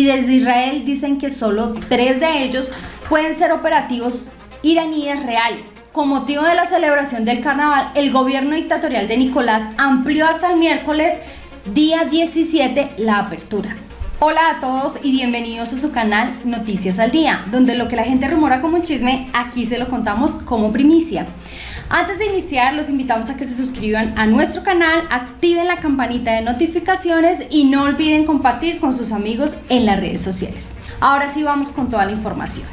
y desde Israel dicen que solo tres de ellos pueden ser operativos iraníes reales. Con motivo de la celebración del carnaval, el gobierno dictatorial de Nicolás amplió hasta el miércoles día 17 la apertura. Hola a todos y bienvenidos a su canal Noticias al Día, donde lo que la gente rumora como un chisme, aquí se lo contamos como primicia. Antes de iniciar, los invitamos a que se suscriban a nuestro canal, activen la campanita de notificaciones y no olviden compartir con sus amigos en las redes sociales. Ahora sí vamos con toda la información.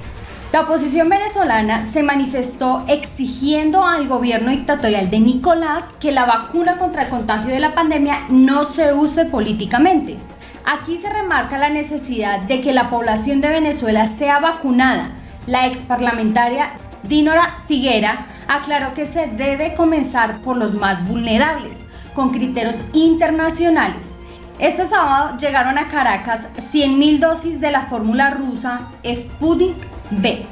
La oposición venezolana se manifestó exigiendo al gobierno dictatorial de Nicolás que la vacuna contra el contagio de la pandemia no se use políticamente. Aquí se remarca la necesidad de que la población de Venezuela sea vacunada. La ex parlamentaria Dinora Figuera aclaró que se debe comenzar por los más vulnerables, con criterios internacionales. Este sábado llegaron a Caracas 100.000 dosis de la fórmula rusa Sputnik B.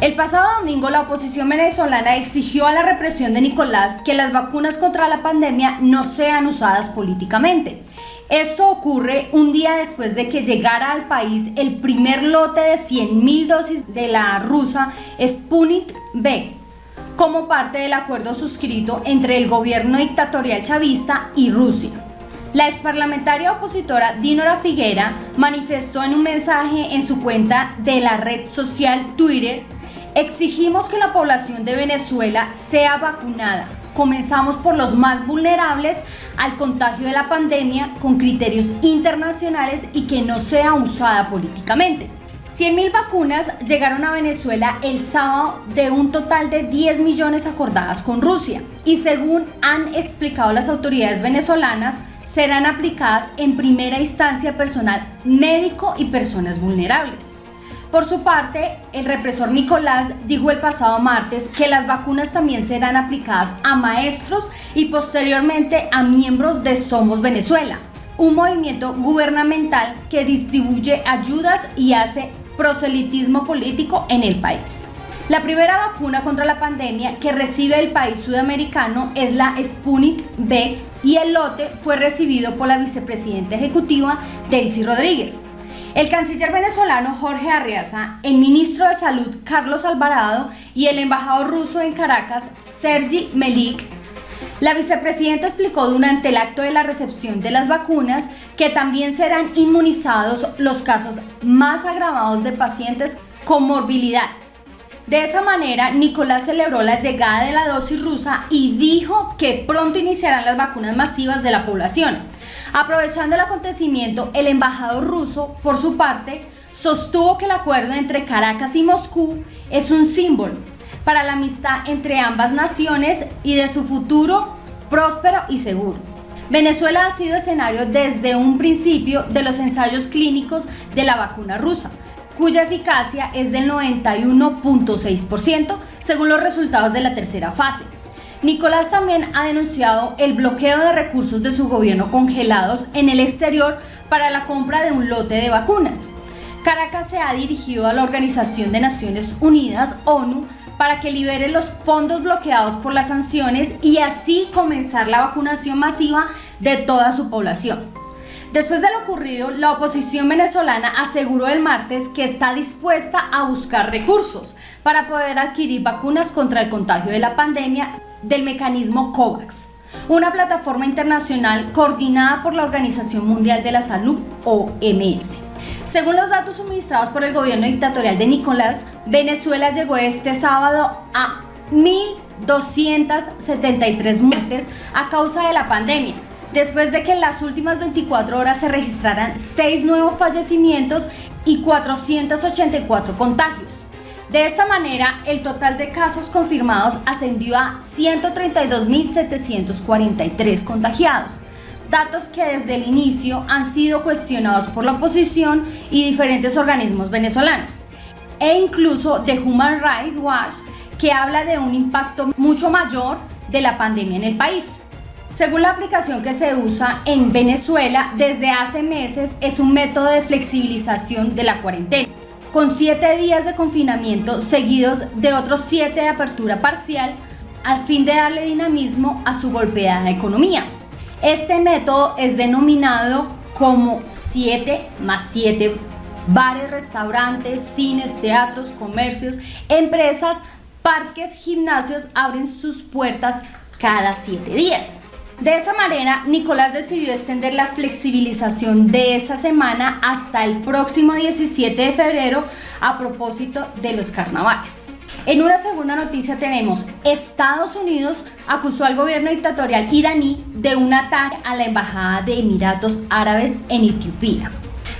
El pasado domingo la oposición venezolana exigió a la represión de Nicolás que las vacunas contra la pandemia no sean usadas políticamente. Esto ocurre un día después de que llegara al país el primer lote de 100.000 dosis de la rusa Sputnik B, como parte del acuerdo suscrito entre el gobierno dictatorial chavista y Rusia. La exparlamentaria opositora Dinora Figuera manifestó en un mensaje en su cuenta de la red social Twitter Exigimos que la población de Venezuela sea vacunada. Comenzamos por los más vulnerables al contagio de la pandemia con criterios internacionales y que no sea usada políticamente. 100.000 vacunas llegaron a Venezuela el sábado de un total de 10 millones acordadas con Rusia y según han explicado las autoridades venezolanas, serán aplicadas en primera instancia personal médico y personas vulnerables. Por su parte, el represor Nicolás dijo el pasado martes que las vacunas también serán aplicadas a maestros y posteriormente a miembros de Somos Venezuela, un movimiento gubernamental que distribuye ayudas y hace proselitismo político en el país. La primera vacuna contra la pandemia que recibe el país sudamericano es la Sputnik B y el lote fue recibido por la vicepresidenta ejecutiva Delcy Rodríguez. El canciller venezolano Jorge Arriaza, el ministro de Salud Carlos Alvarado y el embajador ruso en Caracas Sergi Melik la vicepresidenta explicó durante el acto de la recepción de las vacunas que también serán inmunizados los casos más agravados de pacientes con morbilidades. De esa manera, Nicolás celebró la llegada de la dosis rusa y dijo que pronto iniciarán las vacunas masivas de la población. Aprovechando el acontecimiento, el embajador ruso, por su parte, sostuvo que el acuerdo entre Caracas y Moscú es un símbolo para la amistad entre ambas naciones y de su futuro próspero y seguro. Venezuela ha sido escenario desde un principio de los ensayos clínicos de la vacuna rusa, cuya eficacia es del 91.6% según los resultados de la tercera fase. Nicolás también ha denunciado el bloqueo de recursos de su gobierno congelados en el exterior para la compra de un lote de vacunas. Caracas se ha dirigido a la Organización de Naciones Unidas, ONU, para que libere los fondos bloqueados por las sanciones y así comenzar la vacunación masiva de toda su población. Después de lo ocurrido, la oposición venezolana aseguró el martes que está dispuesta a buscar recursos para poder adquirir vacunas contra el contagio de la pandemia del mecanismo COVAX, una plataforma internacional coordinada por la Organización Mundial de la Salud, OMS. Según los datos suministrados por el gobierno dictatorial de Nicolás, Venezuela llegó este sábado a 1.273 muertes a causa de la pandemia, después de que en las últimas 24 horas se registraran 6 nuevos fallecimientos y 484 contagios. De esta manera, el total de casos confirmados ascendió a 132.743 contagiados, datos que desde el inicio han sido cuestionados por la oposición y diferentes organismos venezolanos, e incluso de Human Rights Watch, que habla de un impacto mucho mayor de la pandemia en el país. Según la aplicación que se usa en Venezuela desde hace meses es un método de flexibilización de la cuarentena con siete días de confinamiento seguidos de otros siete de apertura parcial al fin de darle dinamismo a su golpeada economía. Este método es denominado como 7 más 7 Bares, restaurantes, cines, teatros, comercios, empresas, parques, gimnasios abren sus puertas cada siete días. De esa manera, Nicolás decidió extender la flexibilización de esa semana hasta el próximo 17 de febrero a propósito de los carnavales. En una segunda noticia tenemos, Estados Unidos acusó al gobierno dictatorial iraní de un ataque a la Embajada de Emiratos Árabes en Etiopía.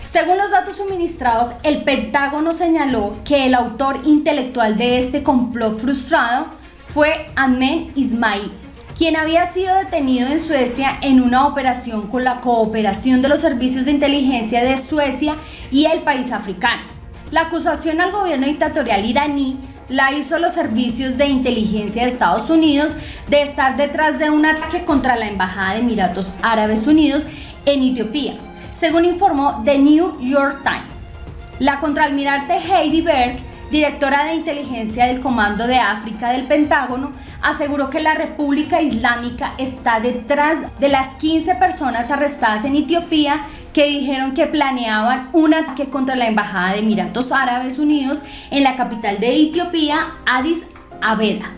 Según los datos suministrados, el Pentágono señaló que el autor intelectual de este complot frustrado fue Ahmed Ismail, quien había sido detenido en Suecia en una operación con la cooperación de los servicios de inteligencia de Suecia y el país africano. La acusación al gobierno dictatorial iraní la hizo los servicios de inteligencia de Estados Unidos de estar detrás de un ataque contra la Embajada de Emiratos Árabes Unidos en Etiopía, según informó The New York Times. La contraalmirante Heidi Berg directora de inteligencia del Comando de África del Pentágono, aseguró que la República Islámica está detrás de las 15 personas arrestadas en Etiopía que dijeron que planeaban un ataque contra la Embajada de Emiratos Árabes Unidos en la capital de Etiopía, Addis Abeba.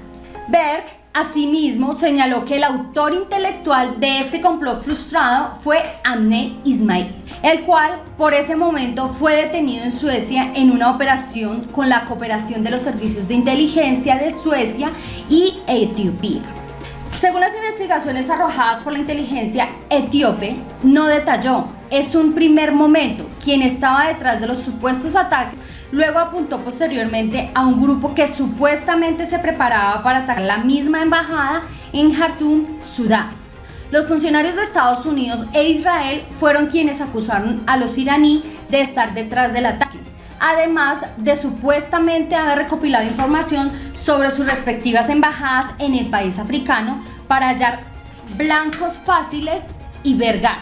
Berg Asimismo, señaló que el autor intelectual de este complot frustrado fue Amne Ismail, el cual por ese momento fue detenido en Suecia en una operación con la cooperación de los servicios de inteligencia de Suecia y Etiopía. Según las investigaciones arrojadas por la inteligencia etíope, no detalló, es un primer momento, quien estaba detrás de los supuestos ataques Luego apuntó posteriormente a un grupo que supuestamente se preparaba para atacar la misma embajada en Jartum, Sudán. Los funcionarios de Estados Unidos e Israel fueron quienes acusaron a los iraníes de estar detrás del ataque, además de supuestamente haber recopilado información sobre sus respectivas embajadas en el país africano para hallar blancos fáciles y vergar.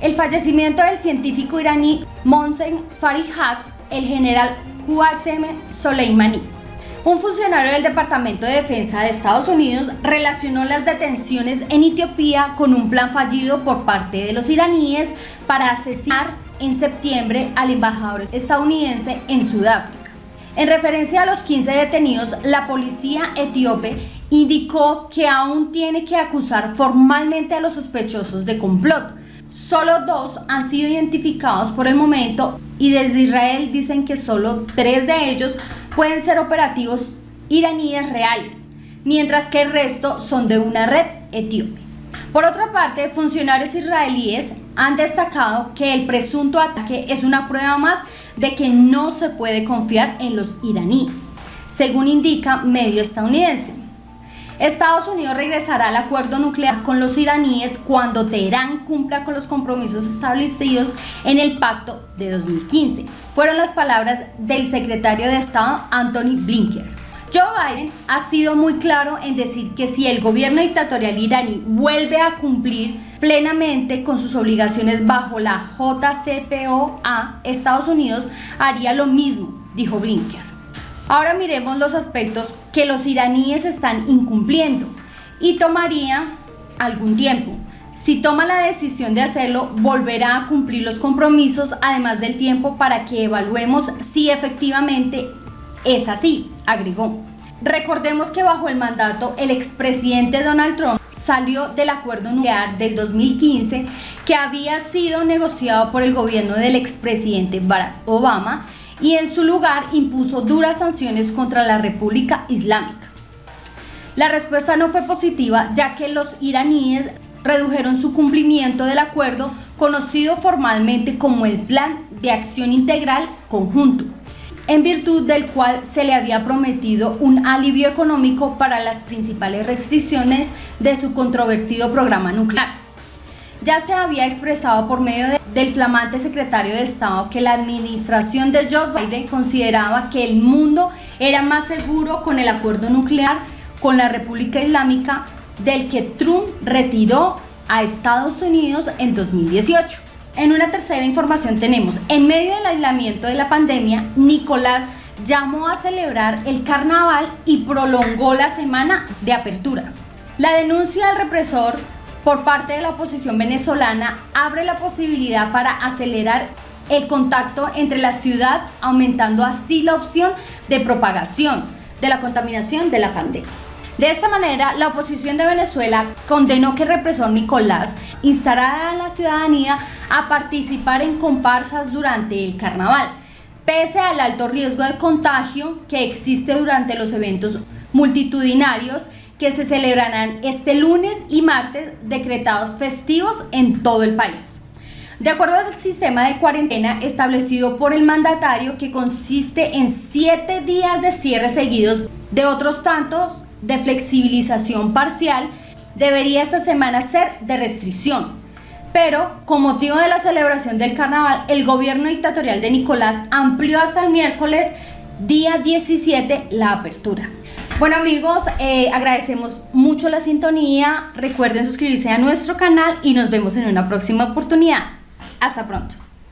El fallecimiento del científico iraní Monsen Farihat el general Qasem Soleimani. Un funcionario del Departamento de Defensa de Estados Unidos relacionó las detenciones en Etiopía con un plan fallido por parte de los iraníes para asesinar en septiembre al embajador estadounidense en Sudáfrica. En referencia a los 15 detenidos, la policía etíope indicó que aún tiene que acusar formalmente a los sospechosos de complot, Solo dos han sido identificados por el momento y desde Israel dicen que solo tres de ellos pueden ser operativos iraníes reales, mientras que el resto son de una red etíope. Por otra parte, funcionarios israelíes han destacado que el presunto ataque es una prueba más de que no se puede confiar en los iraníes, según indica medio estadounidense. Estados Unidos regresará al acuerdo nuclear con los iraníes cuando Teherán cumpla con los compromisos establecidos en el pacto de 2015. Fueron las palabras del secretario de Estado Anthony Blinken. Joe Biden ha sido muy claro en decir que si el gobierno dictatorial iraní vuelve a cumplir plenamente con sus obligaciones bajo la JCPOA, Estados Unidos haría lo mismo, dijo Blinken. Ahora miremos los aspectos que los iraníes están incumpliendo y tomaría algún tiempo. Si toma la decisión de hacerlo, volverá a cumplir los compromisos, además del tiempo para que evaluemos si efectivamente es así, agregó. Recordemos que bajo el mandato el expresidente Donald Trump salió del acuerdo nuclear del 2015 que había sido negociado por el gobierno del expresidente Barack Obama y en su lugar impuso duras sanciones contra la República Islámica. La respuesta no fue positiva ya que los iraníes redujeron su cumplimiento del acuerdo conocido formalmente como el Plan de Acción Integral Conjunto, en virtud del cual se le había prometido un alivio económico para las principales restricciones de su controvertido programa nuclear ya se había expresado por medio del flamante secretario de Estado que la administración de Joe Biden consideraba que el mundo era más seguro con el acuerdo nuclear con la República Islámica del que Trump retiró a Estados Unidos en 2018. En una tercera información tenemos, en medio del aislamiento de la pandemia, Nicolás llamó a celebrar el carnaval y prolongó la semana de apertura. La denuncia al represor por parte de la oposición venezolana abre la posibilidad para acelerar el contacto entre la ciudad, aumentando así la opción de propagación de la contaminación de la pandemia. De esta manera, la oposición de Venezuela condenó que el represor Nicolás instara a la ciudadanía a participar en comparsas durante el carnaval, pese al alto riesgo de contagio que existe durante los eventos multitudinarios que se celebrarán este lunes y martes decretados festivos en todo el país. De acuerdo al sistema de cuarentena establecido por el mandatario que consiste en siete días de cierre seguidos de otros tantos de flexibilización parcial debería esta semana ser de restricción. Pero, con motivo de la celebración del carnaval, el gobierno dictatorial de Nicolás amplió hasta el miércoles día 17 la apertura. Bueno amigos, eh, agradecemos mucho la sintonía, recuerden suscribirse a nuestro canal y nos vemos en una próxima oportunidad. Hasta pronto.